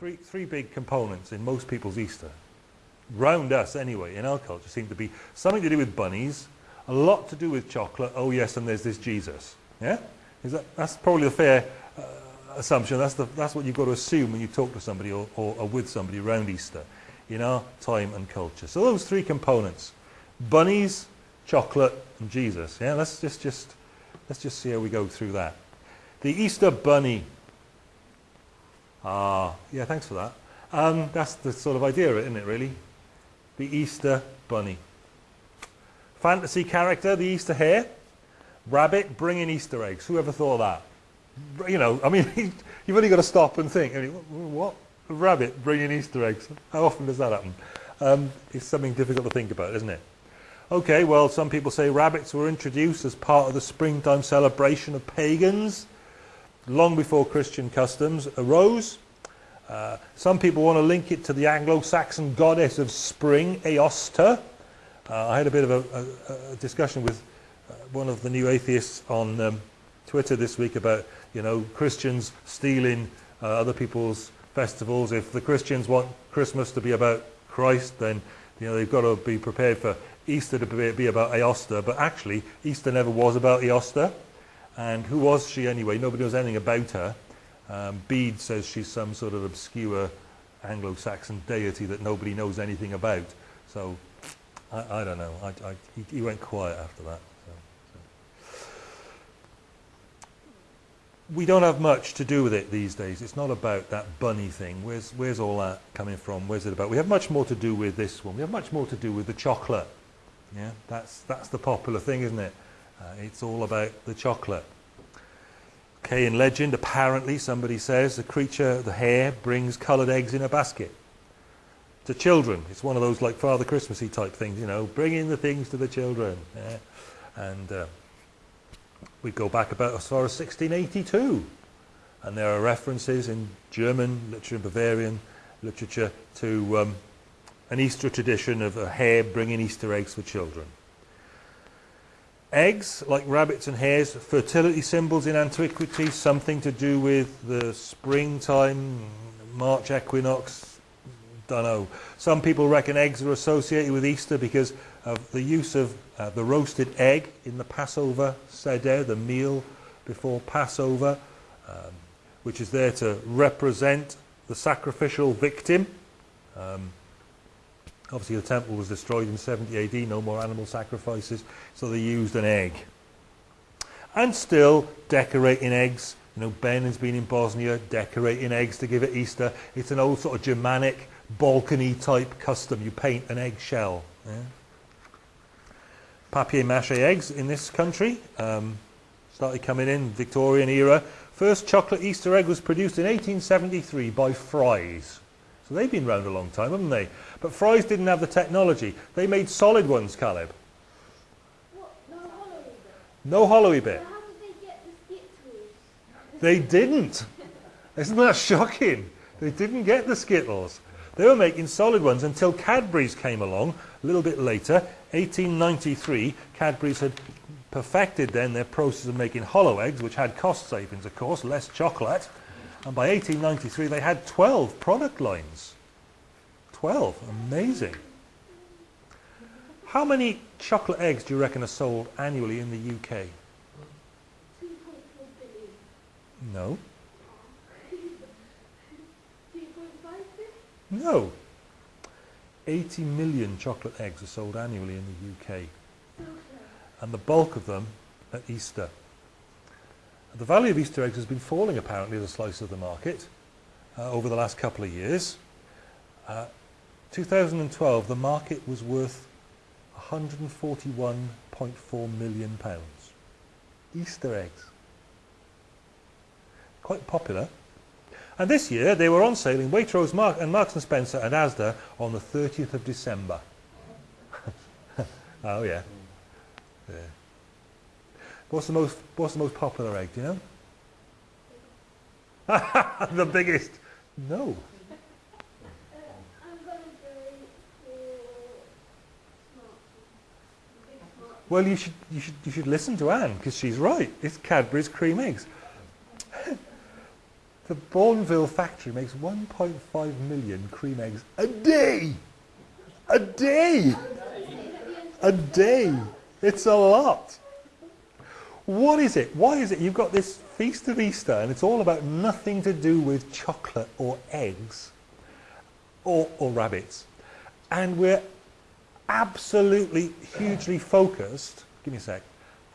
three, three big components in most people's Easter, round us anyway, in our culture, seem to be something to do with bunnies, a lot to do with chocolate, oh yes, and there's this Jesus. Yeah? Is that, that's probably a fair uh, assumption. That's, the, that's what you've got to assume when you talk to somebody or, or, or with somebody around Easter in our time and culture. So those three components, bunnies, chocolate, and Jesus. Yeah, let's just, just, let's just see how we go through that. The Easter bunny. Ah, yeah, thanks for that. Um, that's the sort of idea, isn't it, really? The Easter bunny. Fantasy character, the Easter hare. Rabbit bringing Easter eggs. Who ever thought that? You know, I mean, you've only got to stop and think. I mean, what? A rabbit bringing Easter eggs. How often does that happen? Um, it's something difficult to think about, isn't it? Okay, well, some people say rabbits were introduced as part of the springtime celebration of pagans long before Christian customs arose. Uh, some people want to link it to the Anglo-Saxon goddess of spring, Aosta. Uh, I had a bit of a, a, a discussion with uh, one of the new atheists on um, Twitter this week about, you know, Christians stealing uh, other people's festivals. If the Christians want Christmas to be about Christ, then, you know, they've got to be prepared for Easter to be, be about Aosta. But actually, Easter never was about Eosta. And who was she anyway? Nobody knows anything about her. Um, Bede says she's some sort of obscure Anglo-Saxon deity that nobody knows anything about. So I, I don't know. I, I, he, he, went quiet after that. So, so. We don't have much to do with it these days. It's not about that bunny thing. Where's, where's all that coming from? Where's it about? We have much more to do with this one. We have much more to do with the chocolate. Yeah, that's, that's the popular thing, isn't it? Uh, it's all about the chocolate. Okay, in legend, apparently, somebody says the creature, the hare, brings coloured eggs in a basket to children. It's one of those like Father Christmassy type things, you know, bringing the things to the children. Yeah. And uh, we go back about as far as 1682. And there are references in German literature and Bavarian literature to um, an Easter tradition of a hare bringing Easter eggs for children. Eggs, like rabbits and hares, fertility symbols in antiquity, something to do with the springtime, March equinox, don't know. Some people reckon eggs are associated with Easter because of the use of uh, the roasted egg in the Passover seder, the meal before Passover, um, which is there to represent the sacrificial victim. Um, Obviously the temple was destroyed in 70 AD, no more animal sacrifices, so they used an egg. And still decorating eggs. You know, Ben has been in Bosnia decorating eggs to give it Easter. It's an old sort of Germanic, Balkany type custom. You paint an eggshell. Yeah? Papier-mâché eggs in this country um, started coming in Victorian era. First chocolate Easter egg was produced in 1873 by Fry's. So they've been around a long time, haven't they? But Fry's didn't have the technology. They made solid ones, Caleb. What? No hollowy bit? No hollowy bit. how did they get the Skittles? They didn't. Isn't that shocking? They didn't get the Skittles. They were making solid ones until Cadbury's came along a little bit later, 1893. Cadbury's had perfected then their process of making hollow eggs, which had cost savings, of course, less chocolate. And by 1893, they had 12 product lines. 12. Amazing. How many chocolate eggs do you reckon are sold annually in the UK? 2.4 billion. No. 2.5 billion? No. 80 million chocolate eggs are sold annually in the UK. And the bulk of them at Easter. The value of Easter eggs has been falling apparently as a slice of the market uh, over the last couple of years. Uh, 2012, the market was worth 141.4 million pounds. Easter eggs. Quite popular. And this year, they were on sale in Waitrose Mark and Marks & Spencer and Asda on the 30th of December. oh, yeah. yeah. What's the most What's the most popular egg? Do you know? the biggest. No. I'm going to go for smart. Big smart. Well, you should you should you should listen to Anne because she's right. It's Cadbury's cream eggs. The Bournville factory makes 1.5 million cream eggs a day. A day. A day. It's a lot. What is it? Why is it you've got this feast of Easter and it's all about nothing to do with chocolate or eggs or, or rabbits. And we're absolutely hugely focused, give me a sec,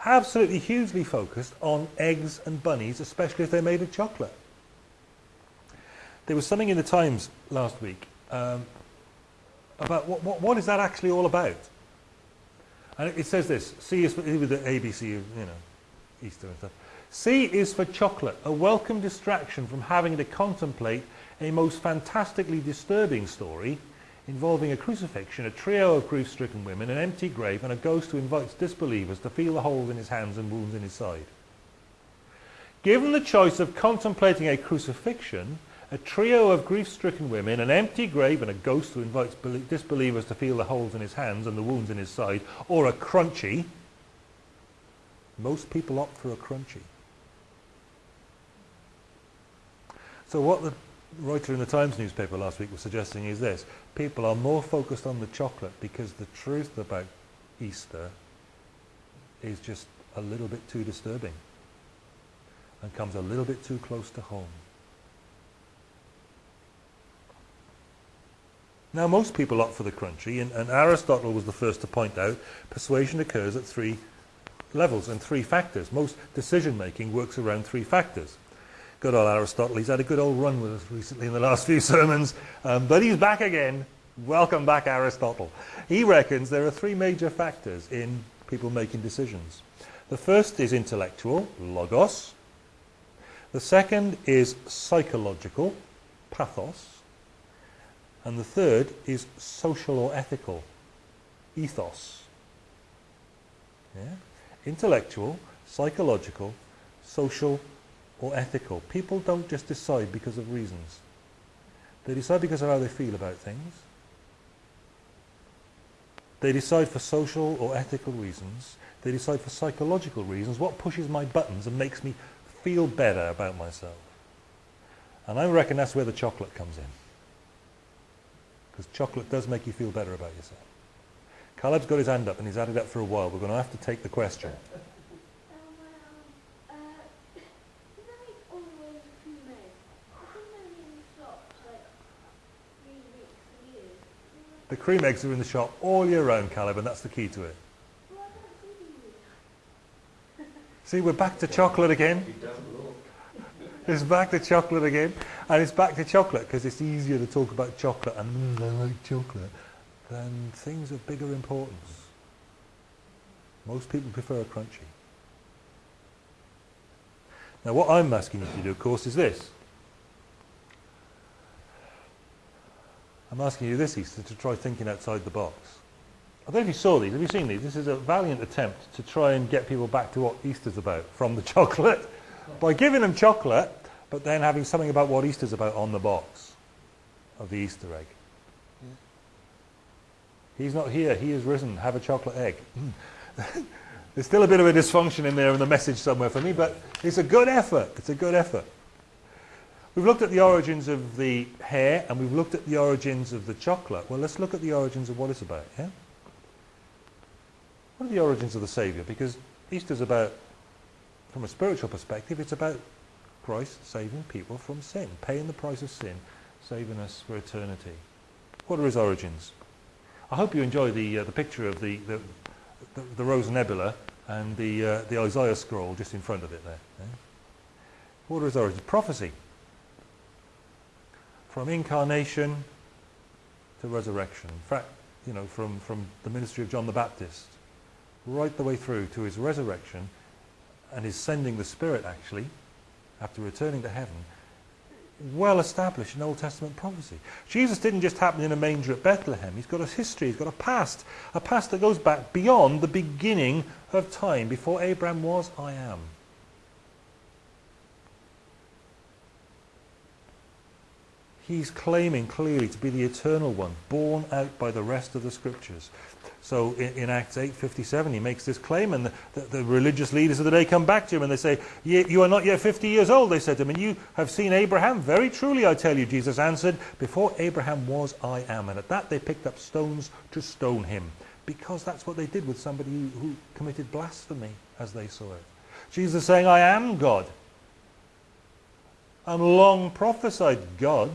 absolutely hugely focused on eggs and bunnies, especially if they're made of chocolate. There was something in the Times last week um, about what, what, what is that actually all about? And it, says this, see is with the ABC, you know, Easter and stuff. C is for chocolate, a welcome distraction from having to contemplate a most fantastically disturbing story involving a crucifixion, a trio of grief-stricken women, an empty grave, and a ghost who invites disbelievers to feel the holes in his hands and wounds in his side. Given the choice of contemplating a crucifixion, a trio of grief-stricken women, an empty grave, and a ghost who invites disbelievers to feel the holes in his hands and the wounds in his side, or a crunchy, most people opt for a crunchy. So what the writer in the Times newspaper last week was suggesting is this. People are more focused on the chocolate because the truth about Easter is just a little bit too disturbing and comes a little bit too close to home. Now most people opt for the crunchy and, and Aristotle was the first to point out persuasion occurs at three levels and three factors. Most decision making works around three factors. Good old Aristotle. He's had a good old run with us recently in the last few sermons, um, but he's back again. Welcome back, Aristotle. He reckons there are three major factors in people making decisions. The first is intellectual, logos. The second is psychological, pathos. And the third is social or ethical, ethos. Yeah? Intellectual, psychological, social, or ethical. People don't just decide because of reasons. They decide because of how they feel about things. They decide for social or ethical reasons. They decide for psychological reasons. What pushes my buttons and makes me feel better about myself? And I reckon that's where the chocolate comes in. Because chocolate does make you feel better about yourself. Caleb's got his hand up and he's had it up for a while. We're going to have to take the question. The cream eggs are in the shop all year round, Caleb, and that's the key to it. See, we're back to chocolate again. It's back to chocolate again. And it's back to chocolate because it's easier to talk about chocolate and mm, I like chocolate than things of bigger importance. Most people prefer a crunchy. Now what I'm asking you to do, of course, is this. I'm asking you this Easter to try thinking outside the box. I don't know if you saw these. Have you seen these? This is a valiant attempt to try and get people back to what Easter's about from the chocolate by giving them chocolate, but then having something about what Easter's about on the box of the Easter egg. He's not here. He is risen. Have a chocolate egg. There's still a bit of a dysfunction in there in the message somewhere for me, but it's a good effort. It's a good effort. We've looked at the origins of the hare and we've looked at the origins of the chocolate. Well, let's look at the origins of what it's about, yeah? What are the origins of the Saviour? Because Easter's about, from a spiritual perspective, it's about Christ saving people from sin, paying the price of sin, saving us for eternity. What are his origins? I hope you enjoy the, uh, the picture of the, the, the, the Rose Nebula and the, uh, the Isaiah scroll just in front of it there. Yeah? What are his origins? Prophecy from incarnation to resurrection. In fact, you know, from, from the ministry of John the Baptist right the way through to his resurrection and his sending the Spirit actually after returning to heaven, well established in Old Testament prophecy. Jesus didn't just happen in a manger at Bethlehem. He's got a history, he's got a past, a past that goes back beyond the beginning of time. Before Abraham was, I am. He's claiming clearly to be the eternal one, born out by the rest of the scriptures. So in, in Acts 8:57, he makes this claim, and the, the, the, religious leaders of the day come back to him and they say, "You are not yet 50 years old." They said to him, "And you have seen Abraham." Very truly, I tell you, Jesus answered, "Before Abraham was, I am." And at that, they picked up stones to stone him, because that's what they did with somebody who, committed blasphemy, as they saw it. Jesus saying, "I am God." I'm long prophesied God,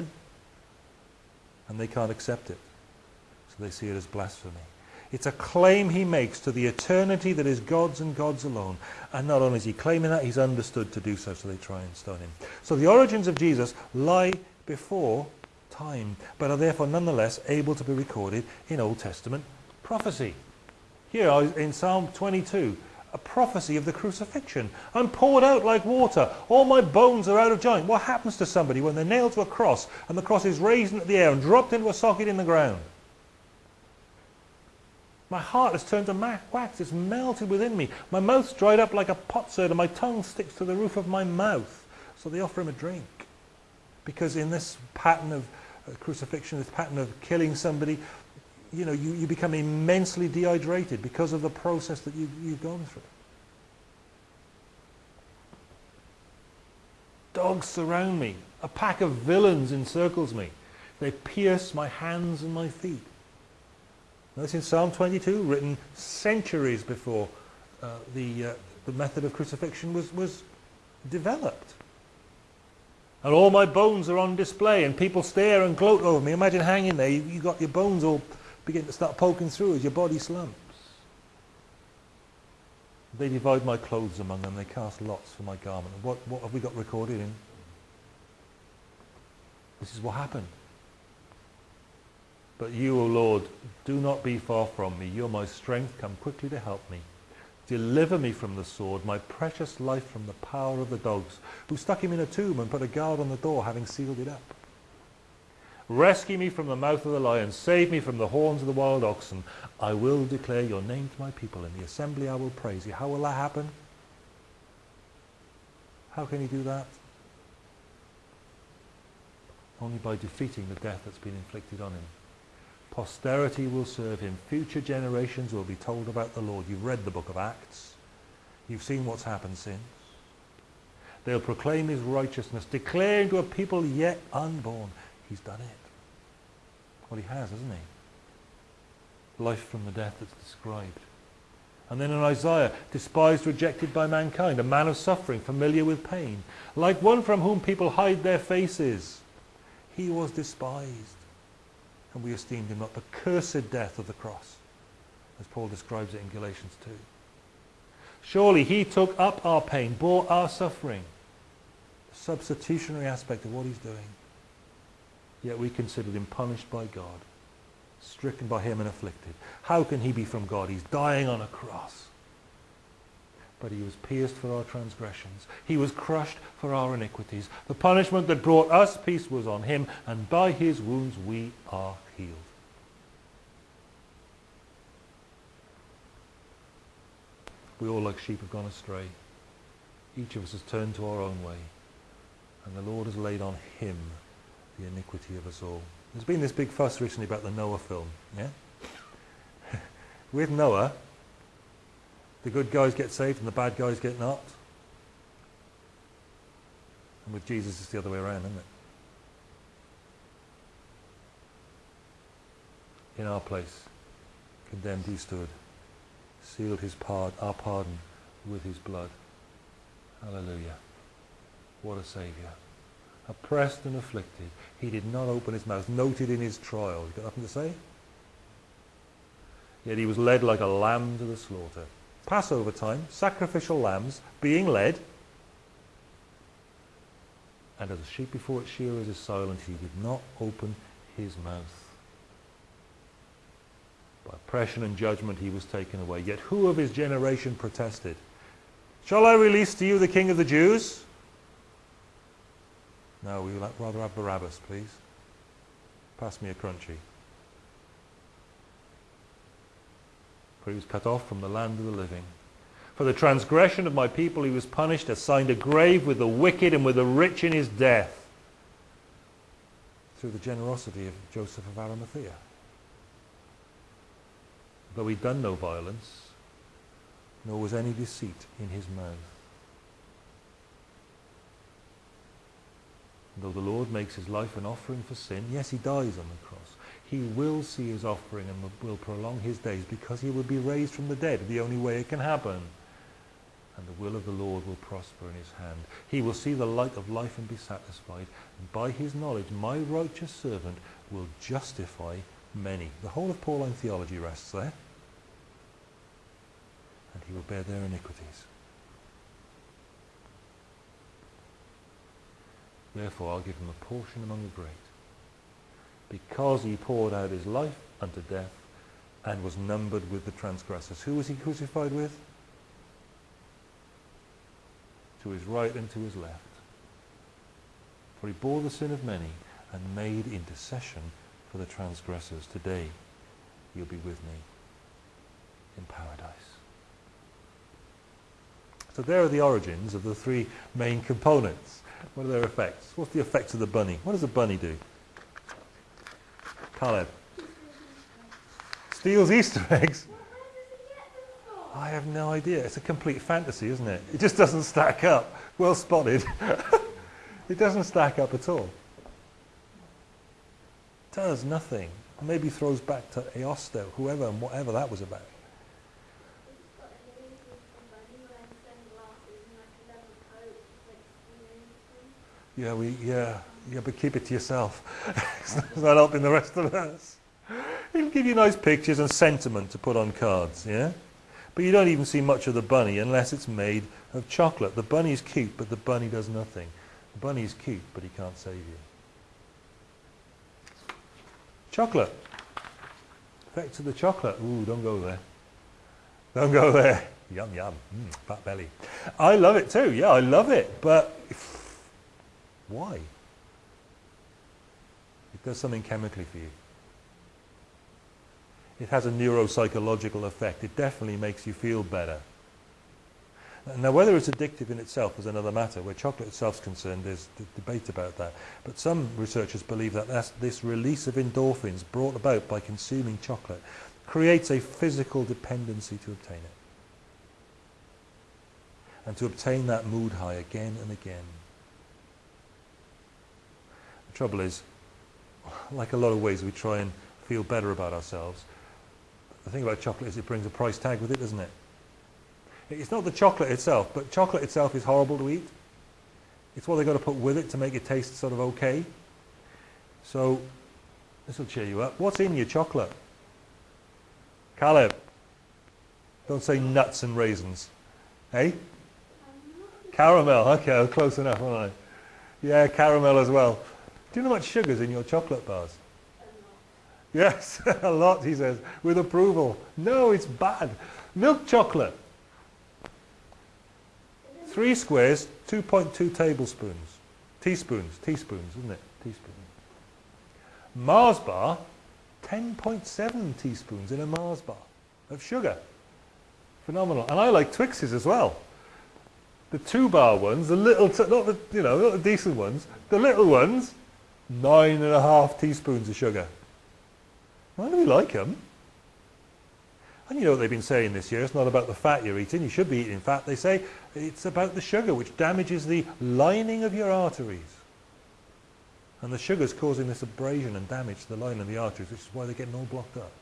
and they can't accept it, so they see it as blasphemy. It's a claim he makes to the eternity that is God's and God's alone. And not only is he claiming that, he's understood to do so, so they try and stone him. So the origins of Jesus lie before time, but are therefore nonetheless able to be recorded in Old Testament prophecy. Here in Psalm 22, a prophecy of the crucifixion. I'm poured out like water. All my bones are out of joint. What happens to somebody when they're nailed to a cross and the cross is raised into the air and dropped into a socket in the ground? My heart has turned to wax. It's melted within me. My mouth's dried up like a potsherd and my tongue sticks to the roof of my mouth. So they offer him a drink. Because in this pattern of uh, crucifixion, this pattern of killing somebody, you know, you, you become immensely dehydrated because of the process that you, you've gone through. Dogs surround me. A pack of villains encircles me. They pierce my hands and my feet. That's in Psalm 22, written centuries before uh, the, uh, the method of crucifixion was, was developed. And all my bones are on display, and people stare and gloat over me. Imagine hanging there, you, you got your bones all begin to start poking through as your body slumps. They divide my clothes among them, they cast lots for my garment. What, what have we got recorded in? This is what happened. But you, O Lord, do not be far from me. You're my strength. Come quickly to help me. Deliver me from the sword, my precious life from the power of the dogs, who stuck him in a tomb and put a guard on the door, having sealed it up. Rescue me from the mouth of the lion. Save me from the horns of the wild oxen. I will declare your name to my people. In the assembly I will praise you. How will that happen? How can he do that? Only by defeating the death that's been inflicted on him. Posterity will serve him. Future generations will be told about the Lord. You've read the book of Acts. You've seen what's happened since. They'll proclaim his righteousness, declaring to a people yet unborn. He's done it. Well, he has, hasn't he? Life from the death that's described. And then in Isaiah, despised, rejected by mankind, a man of suffering, familiar with pain, like one from whom people hide their faces. He was despised and we esteemed him not the cursed death of the cross, as Paul describes it in Galatians 2. Surely he took up our pain, bore our suffering, substitutionary aspect of what he's doing. Yet we considered him punished by God, stricken by him and afflicted. How can he be from God? He's dying on a cross but he was pierced for our transgressions. He was crushed for our iniquities. The punishment that brought us peace was on him, and by his wounds we are healed. We all like sheep have gone astray. Each of us has turned to our own way, and the Lord has laid on him the iniquity of us all. There's been this big fuss recently about the Noah film, yeah? With Noah, the good guys get saved and the bad guys get not. And with Jesus, it's the other way around, isn't it? In our place, condemned he stood, sealed his our pardon with his blood. Hallelujah. What a Saviour. Oppressed and afflicted, he did not open his mouth, noted in his trial. He's got nothing to say? Yet he was led like a lamb to the slaughter. Passover time, sacrificial lambs being led, and as a sheep before its shearers is silent, he did not open his mouth. By oppression and judgment he was taken away. Yet who of his generation protested? Shall I release to you the king of the Jews? No, we would rather have Barabbas, please. Pass me a crunchy. For he was cut off from the land of the living. For the transgression of my people he was punished, assigned a grave with the wicked and with the rich in his death, through the generosity of Joseph of Arimathea. though he'd done no violence, nor was any deceit in his mouth. Though the Lord makes his life an offering for sin, yes, he dies on the cross. He will see his offering and will prolong his days because he will be raised from the dead, the only way it can happen. And the will of the Lord will prosper in his hand. He will see the light of life and be satisfied. And by his knowledge, my righteous servant will justify many. The whole of Pauline theology rests there. And he will bear their iniquities. Therefore I'll give him a portion among the great, because he poured out his life unto death and was numbered with the transgressors. Who was he crucified with? To his right and to his left. For he bore the sin of many and made intercession for the transgressors. Today you'll be with me in paradise. So there are the origins of the three main components. What are their effects? What's the effects of the bunny? What does a bunny do? Caleb. Steals Easter eggs. I have no idea. It's a complete fantasy, isn't it? It just doesn't stack up. Well spotted. it doesn't stack up at all. Does nothing. Maybe throws back to Eosto, whoever and whatever that was about. Yeah, we, yeah, yeah, but keep it to yourself. it's not helping the rest of us. He'll give you nice pictures and sentiment to put on cards, yeah? But you don't even see much of the bunny unless it's made of chocolate. The bunny is cute, but the bunny does nothing. The bunny is cute, but he can't save you. Chocolate. Effects of the chocolate. Ooh, don't go there. Don't go there. Yum, yum. Mm, fat belly. I love it too. Yeah, I love it. But why? It does something chemically for you. It has a neuropsychological effect. It definitely makes you feel better. Now, whether it's addictive in itself is another matter. Where chocolate itself is concerned, there's debate about that. But some researchers believe that this release of endorphins brought about by consuming chocolate creates a physical dependency to obtain it. And to obtain that mood high again and again. The trouble is, like a lot of ways we try and feel better about ourselves, the thing about chocolate is it brings a price tag with it, doesn't it? It's not the chocolate itself, but chocolate itself is horrible to eat. It's what they've got to put with it to make it taste sort of okay. So, this will cheer you up. What's in your chocolate? Caleb. Don't say nuts and raisins. Hey? Caramel. Okay, close enough, aren't I? Yeah, caramel as well. Do you know how much sugar's in your chocolate bars? Yes, a lot, he says, with approval. No, it's bad. Milk chocolate. Three squares, 2.2 tablespoons. Teaspoons, teaspoons, isn't it? Teaspoons. Mars bar, 10.7 teaspoons in a Mars bar of sugar. Phenomenal. And I like Twixes as well. The two bar ones, the little, not the, you know, not the decent ones, the little ones, nine and a half teaspoons of sugar. Why do we like them? And you know what they've been saying this year, it's not about the fat you're eating, you should be eating fat. They say it's about the sugar, which damages the lining of your arteries. And the sugar's causing this abrasion and damage to the lining of the arteries, which is why they're getting all blocked up.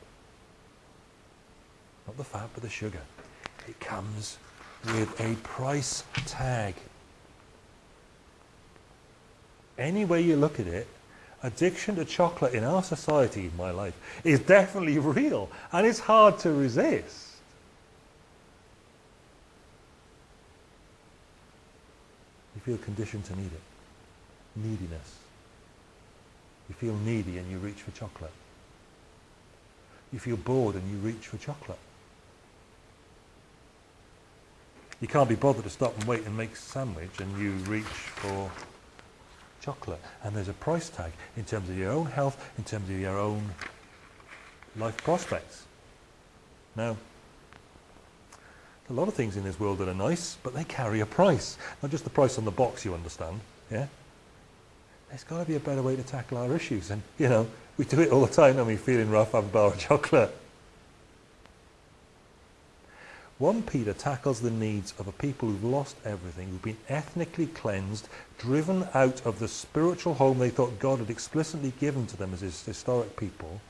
Not the fat, but the sugar. It comes with a price tag. Any way you look at it, addiction to chocolate in our society, in my life, is definitely real and it's hard to resist. You feel conditioned to need it. Neediness. You feel needy and you reach for chocolate. You feel bored and you reach for chocolate. You can't be bothered to stop and wait and make a sandwich and you reach for chocolate. And there's a price tag in terms of your own health, in terms of your own life prospects. Now, a lot of things in this world that are nice, but they carry a price. Not just the price on the box, you understand. Yeah? There's got to be a better way to tackle our issues. And, you know, we do it all the time, and we feeling rough, have a bar of chocolate. 1 Peter tackles the needs of a people who've lost everything, who've been ethnically cleansed, driven out of the spiritual home they thought God had explicitly given to them as his historic people,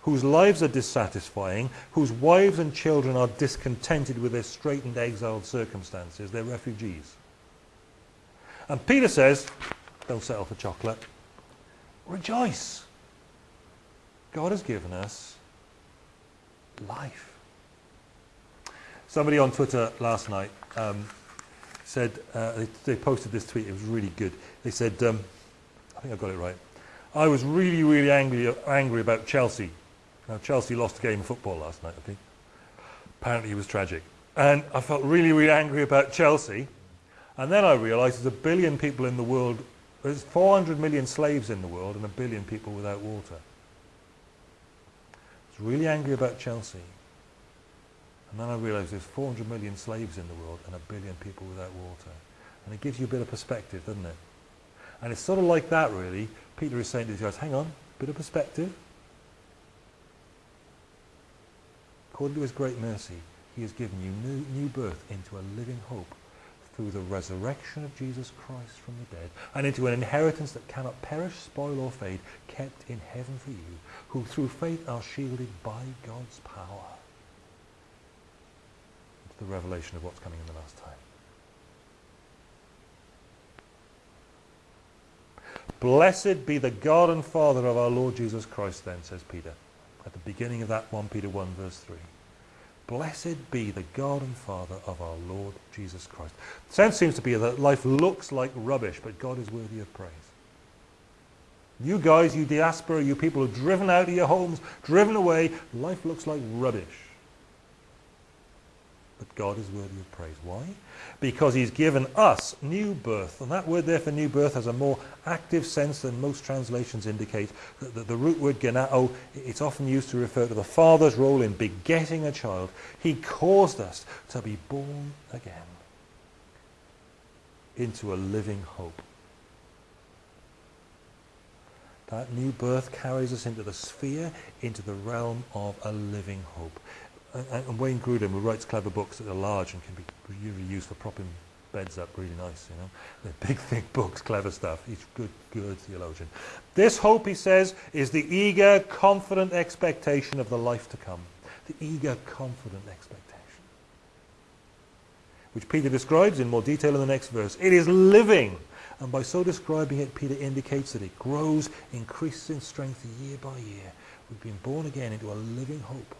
whose lives are dissatisfying, whose wives and children are discontented with their straitened exiled circumstances. They're refugees. And Peter says, don't settle for chocolate. Rejoice. God has given us life. Somebody on Twitter last night um, said, uh, they, they, posted this tweet, it was really good. They said, um, I think I got it right. I was really, really angry, angry about Chelsea. Now, Chelsea lost a game of football last night, I think. Apparently it was tragic. And I felt really, really angry about Chelsea. And then I realised there's a billion people in the world, there's 400 million slaves in the world and a billion people without water. I was really angry about Chelsea. And then I realised there's 400 million slaves in the world and a billion people without water. And it gives you a bit of perspective, doesn't it? And it's sort of like that, really. Peter is saying to these guys, hang on, a bit of perspective. According to his great mercy, he has given you new, new birth into a living hope through the resurrection of Jesus Christ from the dead, and into an inheritance that cannot perish, spoil, or fade, kept in heaven for you, who through faith are shielded by God's power the revelation of what's coming in the last time. Blessed be the God and Father of our Lord Jesus Christ, then, says Peter, at the beginning of that 1 Peter 1, verse 3. Blessed be the God and Father of our Lord Jesus Christ. The sense seems to be that life looks like rubbish, but God is worthy of praise. You guys, you diaspora, you people are driven out of your homes, driven away, life looks like rubbish. But God is worthy of praise. Why? Because he's given us new birth. And that word there for new birth has a more active sense than most translations indicate. The, the, the root word genao, it's often used to refer to the father's role in begetting a child. He caused us to be born again into a living hope. That new birth carries us into the sphere, into the realm of a living hope and Wayne Grudem, who writes clever books that are large and can be really used for propping beds up really nice, you know. They're big, thick books, clever stuff. He's good, good theologian. This hope, he says, is the eager, confident expectation of the life to come. The eager, confident expectation. Which Peter describes in more detail in the next verse. It is living. And by so describing it, Peter indicates that it grows, increases in strength year by year. We've been born again into a living hope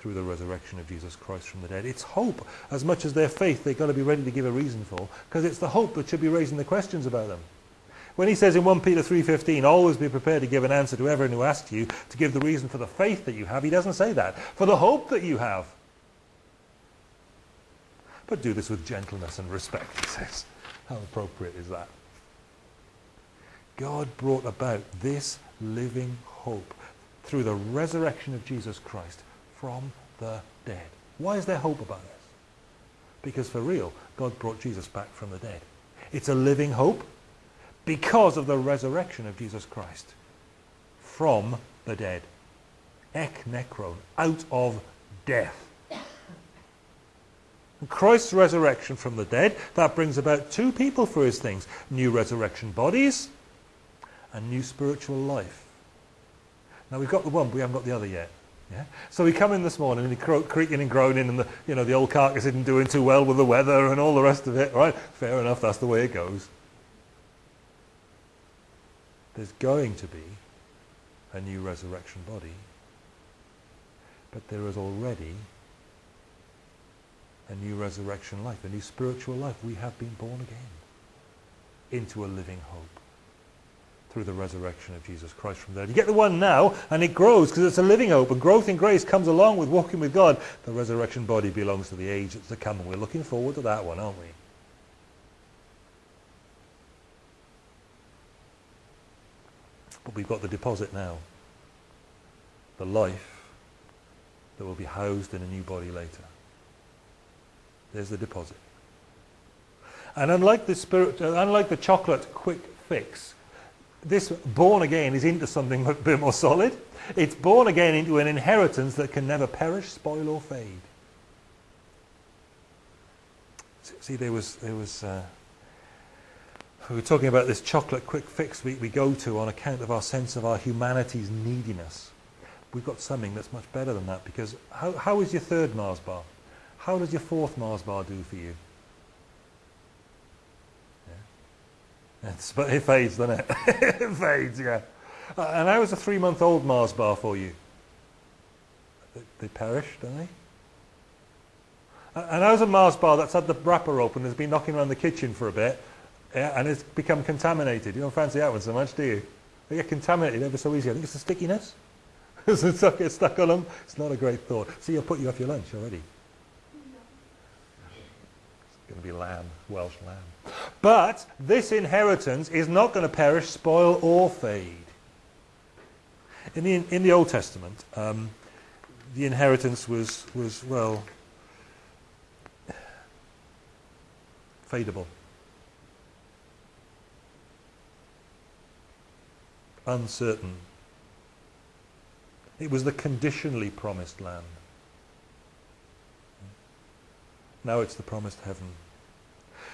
through the resurrection of Jesus Christ from the dead. It's hope as much as their faith they've got to be ready to give a reason for because it's the hope that should be raising the questions about them. When he says in 1 Peter 3.15, always be prepared to give an answer to everyone who asks you to give the reason for the faith that you have, he doesn't say that. For the hope that you have. But do this with gentleness and respect, he says. How appropriate is that? God brought about this living hope through the resurrection of Jesus Christ from the dead. Why is there hope about this? Because for real, God brought Jesus back from the dead. It's a living hope because of the resurrection of Jesus Christ from the dead. Ek necron, out of death. Christ's resurrection from the dead, that brings about two people for his things. New resurrection bodies and new spiritual life. Now we've got the one, but we haven't got the other yet. Yeah? So we come in this morning and you're creaking and groaning and the, you know, the old carcass isn't doing too well with the weather and all the rest of it. Right? Fair enough, that's the way it goes. There's going to be a new resurrection body, but there is already a new resurrection life, a new spiritual life. We have been born again into a living hope through the resurrection of Jesus Christ from there. You get the one now, and it grows because it's a living hope. And growth in grace comes along with walking with God. The resurrection body belongs to the age that's to come, and we're looking forward to that one, aren't we? But we've got the deposit now. The life that will be housed in a new body later. There's the deposit. And unlike the spirit, uh, unlike the chocolate quick fix, this born again is into something a bit more solid. It's born again into an inheritance that can never perish, spoil or fade. See, there was, there was uh, we were talking about this chocolate quick fix we, we go to on account of our sense of our humanity's neediness. We've got something that's much better than that because how, how is your third Mars bar? How does your fourth Mars bar do for you? It's, but it fades, doesn't it? it fades, yeah. Uh, and how is a three-month-old Mars bar for you? They, they perish, don't they? And how's a Mars bar that's had the wrapper open, has been knocking around the kitchen for a bit, yeah, and it's become contaminated? You don't fancy that one so much, do you? They get contaminated ever so easy. I think it's the stickiness. it's it stuck, get stuck on them? It's not a great thought. See, I'll put you off your lunch already. Going to be lamb, Welsh lamb. But this inheritance is not going to perish, spoil, or fade. In the, in the Old Testament, um, the inheritance was, was well, fadeable. Uncertain. It was the conditionally promised land. Now it's the promised heaven.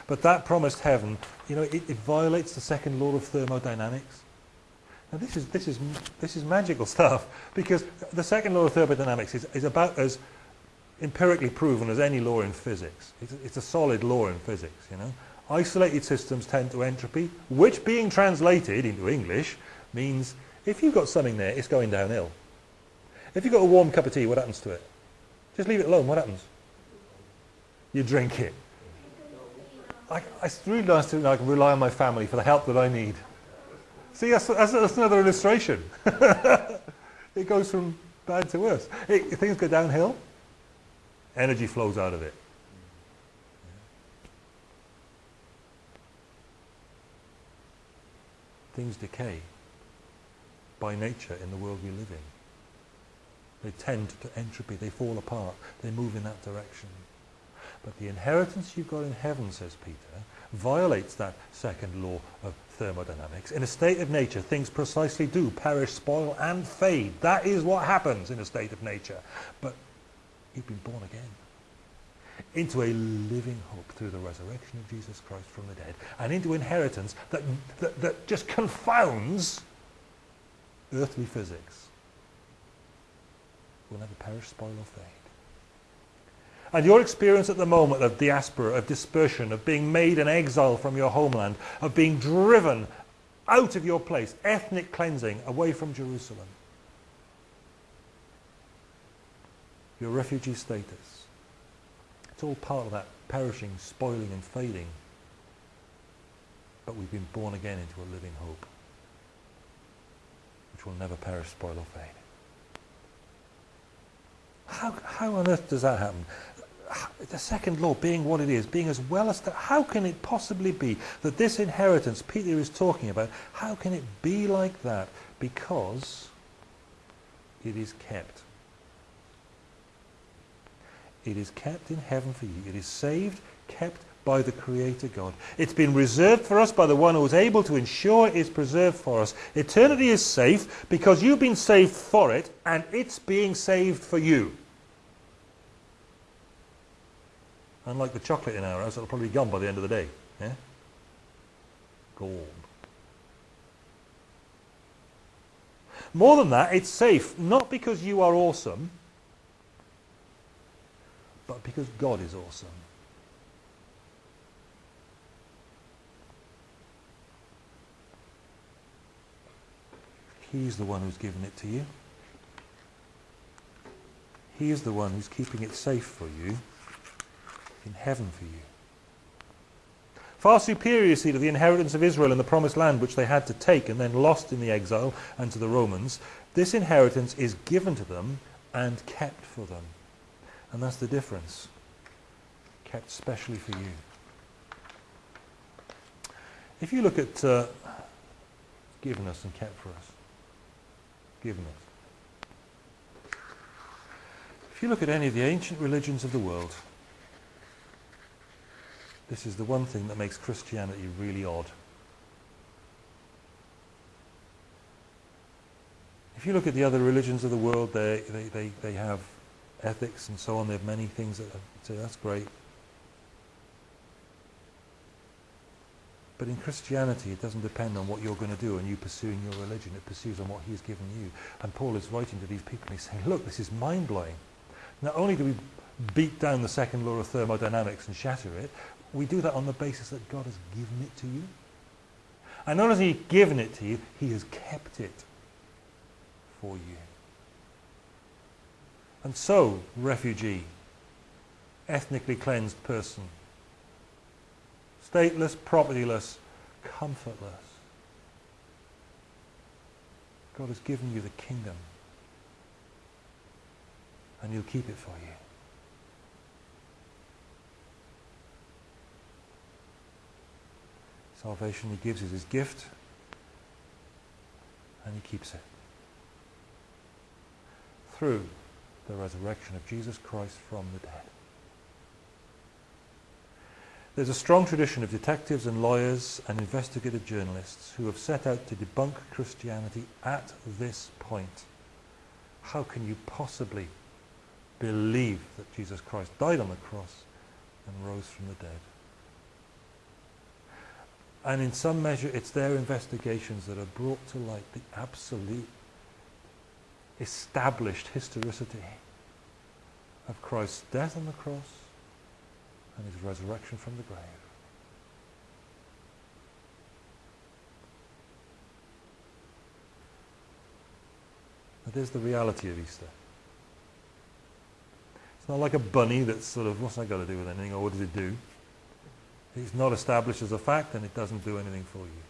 But that promised heaven, you know, it, it violates the second law of thermodynamics. Now this is, this is, this is magical stuff because the second law of thermodynamics is, is about as empirically proven as any law in physics. It's, it's a solid law in physics, you know. Isolated systems tend to entropy, which being translated into English means if you've got something there, it's going downhill. If you've got a warm cup of tea, what happens to it? Just leave it alone, what happens? You drink it. I, really nice to can rely on my family for the help that I need. See, that's, that's, that's another illustration. it goes from bad to worse. It, things go downhill, energy flows out of it. Things decay by nature in the world we live in. They tend to entropy, they fall apart, they move in that direction. But the inheritance you've got in heaven, says Peter, violates that second law of thermodynamics. In a state of nature, things precisely do perish, spoil, and fade. That is what happens in a state of nature. But you've been born again into a living hope through the resurrection of Jesus Christ from the dead, and into inheritance that, that, that just confounds earthly physics. Will never perish, spoil, or fade. And your experience at the moment of diaspora, of dispersion, of being made an exile from your homeland, of being driven out of your place, ethnic cleansing, away from Jerusalem. Your refugee status. It's all part of that perishing, spoiling and fading. But we've been born again into a living hope, which will never perish, spoil or fade. How, how on earth does that happen? The second law being what it is, being as well as that, how can it possibly be that this inheritance Peter is talking about, how can it be like that? Because it is kept. It is kept in heaven for you. It is saved, kept by the Creator God. It's been reserved for us by the one who is able to ensure it is preserved for us. Eternity is safe because you've been saved for it and it's being saved for you. Unlike the chocolate in our house, it'll probably be gone by the end of the day. Yeah? Gold. More than that, it's safe, not because you are awesome, but because God is awesome. He's the one who's given it to you. He is the one who's keeping it safe for you in heaven for you. Far superior, see, to the inheritance of Israel in the promised land, which they had to take and then lost in the exile and to the Romans, this inheritance is given to them and kept for them. And that's the difference. Kept specially for you. If you look at uh, given us and kept for us, given us. If you look at any of the ancient religions of the world, this is the one thing that makes Christianity really odd. If you look at the other religions of the world, they, they, they, they have ethics and so on. They have many things that say, that's great. But in Christianity, it doesn't depend on what you're going to do and you pursuing your religion. It pursues on what He's given you. And Paul is writing to these people and he's saying, look, this is mind-blowing. Not only do we beat down the second law of thermodynamics and shatter it, we do that on the basis that God has given it to you. And not only has He given it to you, He has kept it for you. And so, refugee, ethnically cleansed person, stateless, propertyless, comfortless. God has given you the kingdom and he'll keep it for you. Salvation he gives is his gift and he keeps it. Through the resurrection of Jesus Christ from the dead. There's a strong tradition of detectives and lawyers and investigative journalists who have set out to debunk Christianity at this point. How can you possibly believe that Jesus Christ died on the cross and rose from the dead? And in some measure, it's their investigations that have brought to light the absolute established historicity of Christ's death on the cross and his resurrection from the grave. That is the reality of Easter. It's not like a bunny that's sort of, what's that got to do with anything, or what does it do? It's not established as a fact and it doesn't do anything for you.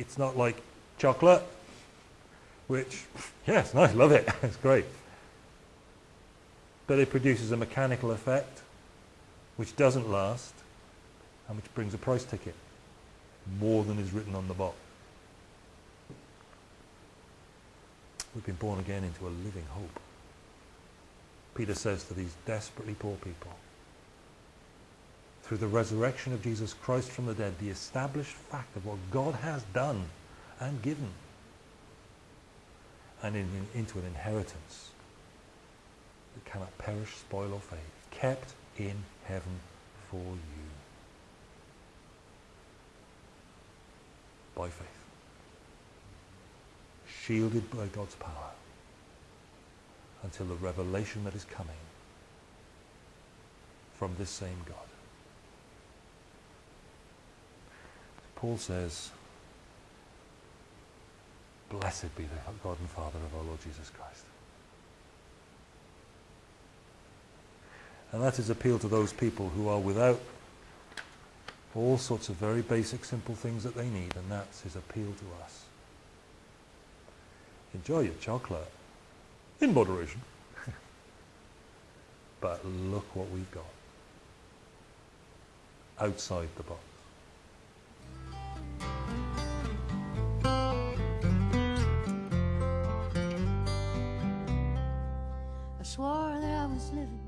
It's not like chocolate, which, yes, nice, love it, it's great but it produces a mechanical effect which doesn't last and which brings a price ticket more than is written on the box. We've been born again into a living hope. Peter says to these desperately poor people, through the resurrection of Jesus Christ from the dead, the established fact of what God has done and given, and in, in, into an inheritance that cannot perish, spoil, or fade, kept in heaven for you by faith, shielded by God's power until the revelation that is coming from this same God. Paul says, Blessed be the God and Father of our Lord Jesus Christ And that is appeal to those people who are without all sorts of very basic, simple things that they need, and that's his appeal to us. Enjoy your chocolate, in moderation. but look what we've got outside the box. I